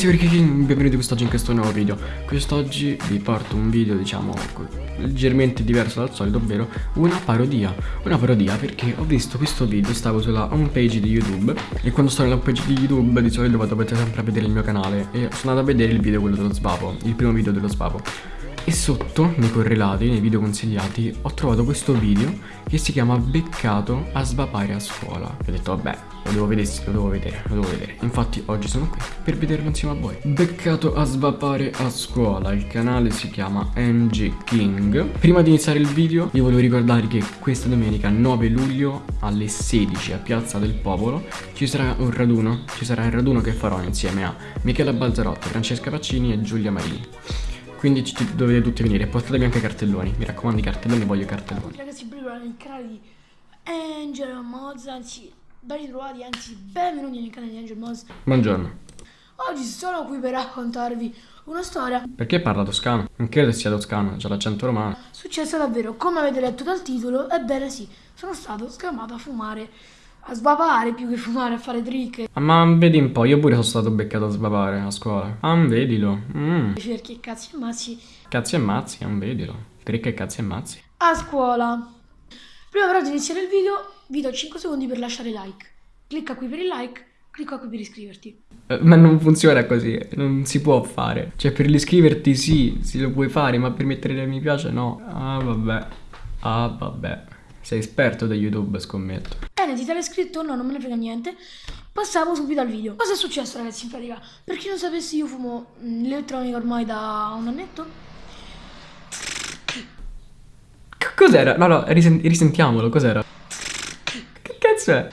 ragazzi perché benvenuti quest'oggi in questo nuovo video. Quest'oggi vi porto un video diciamo leggermente diverso dal solito Ovvero una parodia. Una parodia perché ho visto questo video Stavo sulla home page di YouTube E quando sto nella home page di YouTube di solito vado sempre a vedere il mio canale E sono andato a vedere il video quello dello svapo Il primo video dello svapo e sotto, nei correlati, nei video consigliati, ho trovato questo video che si chiama Beccato a svapare a scuola. E ho detto, vabbè, lo devo vedere, lo devo vedere, lo devo vedere. Infatti oggi sono qui per vederlo insieme a voi. Beccato a svapare a scuola, il canale si chiama NG King. Prima di iniziare il video, vi volevo ricordare che questa domenica 9 luglio alle 16 a Piazza del Popolo ci sarà un raduno, ci sarà il raduno che farò insieme a Michela Balzarotti, Francesca Paccini e Giulia Marini. Quindi ci dovete tutti venire. Portatevi anche cartelloni. Mi raccomando, i cartelloni, voglio cartelloni. Ragazzi, benvenuti nel canale di Angel Moz. Anzi, ben ritrovati, anzi, benvenuti nel canale di Angel Moz. Buongiorno. Oggi sono qui per raccontarvi una storia. Perché parla toscano? Non credo sia toscano, c'è l'accento romano. Successa davvero, come avete letto dal titolo, ebbene sì, sono stato scamato a fumare a sbavare più che fumare, a fare trick. Ah, ma vedi un po', io pure sono stato beccato a sbavare a scuola. Ah, vedilo. Mm. Cerchi e cazzi e mazzi. Cazzi e mazzi, ah, vedilo. Trick e cazzi e mazzi. A scuola. Prima però di iniziare il video, vi do 5 secondi per lasciare like. Clicca qui per il like, clicca qui per iscriverti. Eh, ma non funziona così, non si può fare. Cioè, per l'iscriverti sì, si lo puoi fare, ma per mettere mi piace no. Ah, vabbè. Ah, vabbè. Sei esperto da YouTube, scommetto. Bene, ti sei iscritto? No, non me ne frega niente. Passiamo subito al video. Cosa è successo, ragazzi, in pratica? Per chi non sapesse, io fumo mm, l'elettronica ormai da un annetto. Cos'era? No, no, risent risentiamolo, cos'era? Che cazzo è?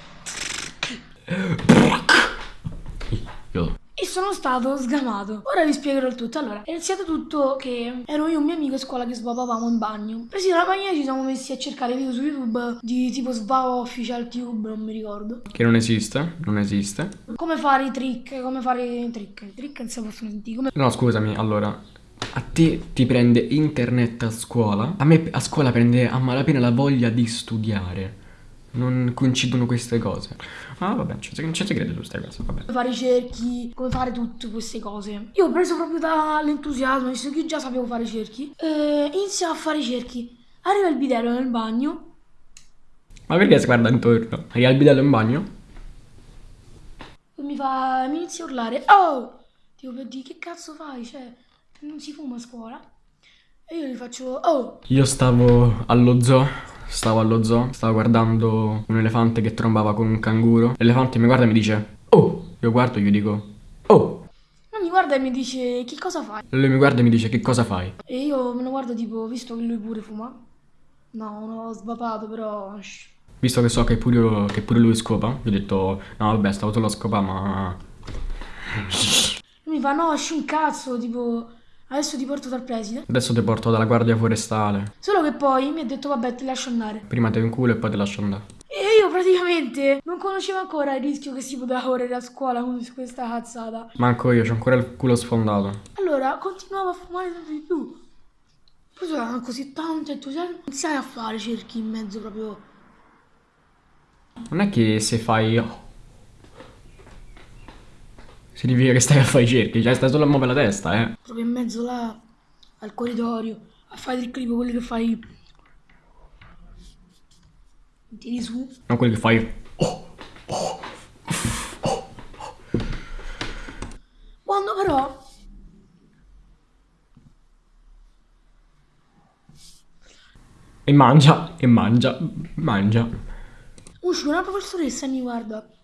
Sono stato sgamato. Ora vi spiegherò il tutto. Allora, è iniziato tutto che ero io e un mio amico a scuola che svapavamo in bagno. Presi dalla bagna ci siamo messi a cercare video su YouTube di tipo svavo official tube, non mi ricordo. Che non esiste, non esiste. Come fare i trick, come fare i trick. I trick non si possono sentire. Come... No, scusami, allora, a te ti prende internet a scuola, a me a scuola prende a malapena la voglia di studiare non coincidono queste cose. Ah, vabbè, non ci crede su queste cose, vabbè. Fare i cerchi, come fare tutte queste cose. Io ho preso proprio dall'entusiasmo, visto che io già sapevo fare cerchi. E iniziamo a fare cerchi. Arriva il bidello nel bagno. Ma perché si guarda intorno? Arriva il bidello in bagno? E mi fa, mi inizia a urlare. Oh! Dico, per dire, che cazzo fai? Cioè, non si fuma a scuola? E io gli faccio, oh! Io stavo allo zoo Stavo allo zoo, stavo guardando un elefante che trombava con un canguro. L'elefante mi guarda e mi dice, oh! Io guardo e gli dico, oh! Non mi guarda e mi dice, che cosa fai? Lui mi guarda e mi dice, che cosa fai? E io me lo guardo tipo, visto che lui pure fuma. No, non ho svapato, però... Visto che so che pure, che pure lui scopa, gli ho detto, no vabbè, stavo solo a scopare, ma... mi fa, no, esci un cazzo, tipo... Adesso ti porto dal preside. Adesso ti porto dalla guardia forestale. Solo che poi mi ha detto vabbè ti lascio andare. Prima te un culo e poi ti lascio andare. E io praticamente non conoscevo ancora il rischio che si poteva correre a scuola con questa cazzata. Manco io, c'ho ancora il culo sfondato. Allora continuavo a fumare sempre di più. Poi sono così tanto entusiasmo. Iniziai a fare cerchi in mezzo proprio. Non è che se fai Significa che stai a fare i cerchi, cioè stai solo a muovere la testa, eh. Proprio in mezzo là, al corridoio, a fare il clip, quelli che fai... Tiri su. Non quelli che fai... Oh, oh, oh, Quando però... E mangia, e mangia, mangia. Uscì una professoressa e mi guarda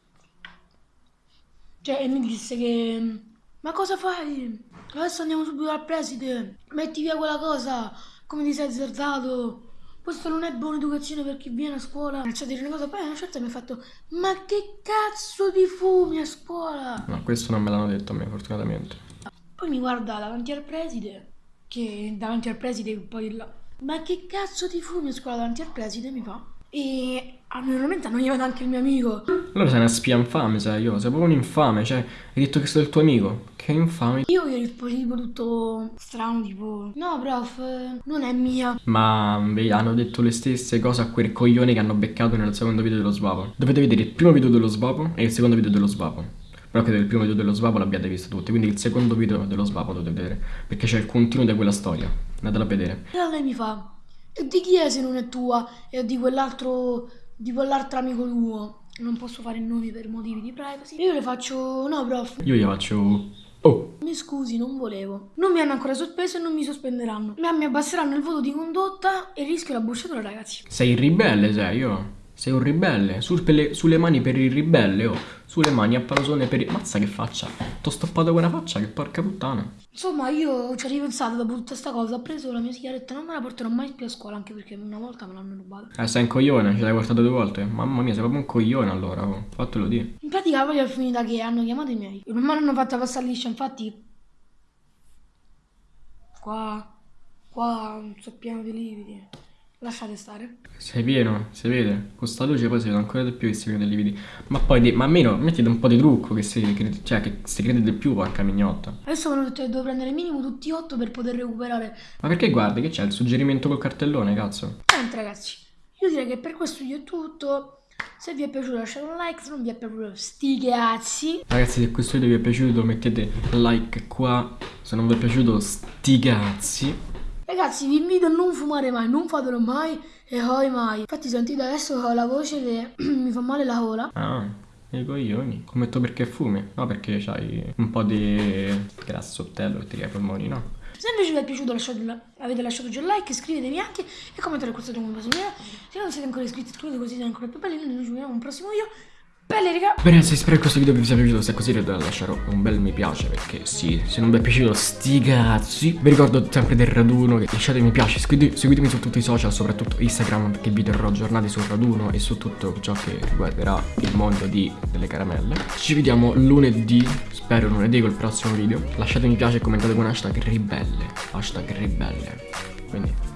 cioè, e mi disse che... Ma cosa fai? Adesso andiamo subito al preside. Metti via quella cosa. Come ti sei azzardato? Questo non è buona educazione per chi viene a scuola. A dire una cosa, poi una certa mi ha fatto Ma che cazzo di fumi a scuola? No, questo non me l'hanno detto a me, fortunatamente. Poi mi guarda davanti al preside, che davanti al preside poi là. Ma che cazzo di fumi a scuola davanti al preside mi fa? E normalmente annoiava anche il mio amico. Allora sei una spia infame, sai io, sei proprio un infame, cioè, hai detto che sei il tuo amico. Che infame. Io gli risposi tipo tutto strano, tipo, no prof, non è mia. Ma vedi, hanno detto le stesse cose a quei coglioni che hanno beccato nel secondo video dello svapo. Dovete vedere il primo video dello svapo e il secondo video dello svapo. Però credo che il primo video dello svapo l'abbiate visto tutti, quindi il secondo video dello svapo dovete vedere, perché c'è il continuo di quella storia. Andatela a vedere. E allora lei mi fa, e di chi è se non è tua? E di quell'altro, di quell'altro amico tuo. Non posso fare nomi per motivi di privacy. Io le faccio, no prof, Io gli faccio... Oh, mi scusi, non volevo. Non mi hanno ancora sospeso e non mi sospenderanno. Ma mi abbasseranno il voto di condotta e rischio la bocciatura, ragazzi. sei ribelle, sei io. Sei un ribelle. Sul per le- sulle mani per il ribelle, oh. Sulle mani a palasone per il... Mazza che faccia. T'ho stoppato quella faccia, che porca puttana. Insomma, io ci ho ripensato dopo tutta sta cosa. Ho preso la mia sigaretta, non me la porterò mai più a scuola, anche perché una volta me l'hanno rubata. Eh, sei un coglione, ce l'hai portato due volte. Mamma mia, sei proprio un coglione allora, oh. Fatelo dire. In pratica poi è finita che hanno chiamato i miei. Non me l'hanno fatta passare liscia, infatti. Qua. Qua sono pieno di lividi. Lasciate stare. Sei pieno, si vede. Con sta luce poi si vede ancora di più che si dei lividi. Ma poi, ma almeno mettete un po' di trucco che si, che- cioè, che si crede di più, porca mignotta. Adesso hanno detto che devo prendere minimo tutti 8 per poter recuperare. Ma perché guardi che c'è il suggerimento col cartellone, cazzo? Niente ragazzi, io direi che per questo video è tutto. Se vi è piaciuto lasciate un like, se non vi è piaciuto sti cazzi. Ragazzi, se questo video vi è piaciuto mettete like qua. Se non vi è piaciuto, sti cazzi. Ragazzi, vi invito a non fumare mai, non fatelo mai e poi mai. Infatti sentite adesso che ho la voce che mi fa male la gola. Ah, i coglioni. Commetto perché fumi? No, perché c'hai un po' di grassottello che ti ai polmoni, no? Se invece vi è piaciuto lasciate un- avete lasciato già il like, iscrivetevi anche e commentate questo video. Se non siete ancora iscritti, iscrivetevi così siete ancora più belli. Noi ci vediamo in un prossimo video. Belle raga! Bene ragazzi, spero che questo video vi sia piaciuto, se è così dovete lasciare un bel mi piace perché sì, se non vi è piaciuto sti cazzi. Vi ricordo sempre del raduno, che lasciate mi piace, seguite- seguitemi su tutti i social, soprattutto Instagram perché vi terrò aggiornati sul raduno e su tutto ciò che riguarderà il mondo di, delle caramelle. Ci vediamo lunedì, spero lunedì col prossimo video. Lasciate mi piace e commentate con hashtag ribelle, hashtag ribelle